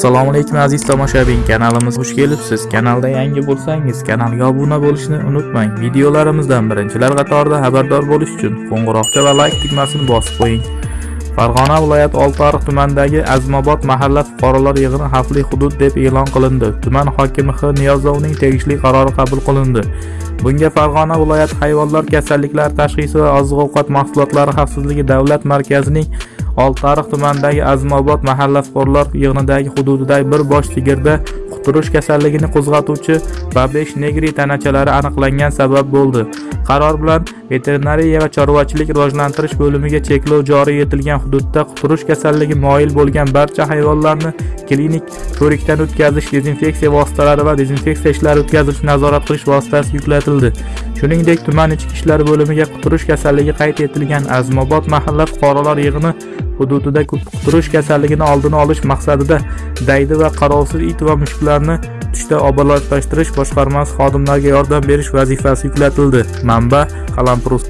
assalomu alaykum aziz tomoshabin. Kanalimizga xush kelibsiz. Kanalda yangi bo'lsangiz kanalga obuna bo'lishni unutmang. Videolarimizdan birinchilar qatorida xabardor bo'lish uchun qo'ng'iroqcha va layk tugmasini bosib qo'ying. Farg'ona viloyati oltiariq tumanidagi azmobod mahalla fuqarolar yig'ini xavfli hudud deb e'lon qilindi. Tuman hokimi x niyozovning tegishli qarori qabul qilindi. Bunga farg'ona viloyati hayvonlar kasalliklari tashxisi va oziq ovqat mahsulotlari xavfsizligi davlat markazining oltiariq tumanidagi azmobod mahalla fuqarolar yig'inidagi hududidagi bir bosh sigirda quturish kasalligini qo'zg'atuvchi babesh negri tanachalari aniqlangan sabab bo'ldi. Qaror bilan veterinariya va chorvachilik rivojlantirish bo'limiga cheklov joriy etilgan hududda quturish kasalligi moyil bo'lgan barcha hayvonlarni klinik ko'rikdan o'tkazish dezinfeksiya vositalari va dezinfeksiya ishlari o'tkazilishi nazorat qilish vositasi yuklatildi. Shuningdek tuman ichki ishlar bo'limiga quturish kasalligi qayd etilgan azmobod mahalla fuqarolar yig'ini hududida quturish kasalligini oldini olish maqsadida daydi va qarovsiz it va mushuklarni tutishda obodonlashtirish boshqarmasi xodimlariga yordam berish vazifasi yuklatildi. Manba qalampirus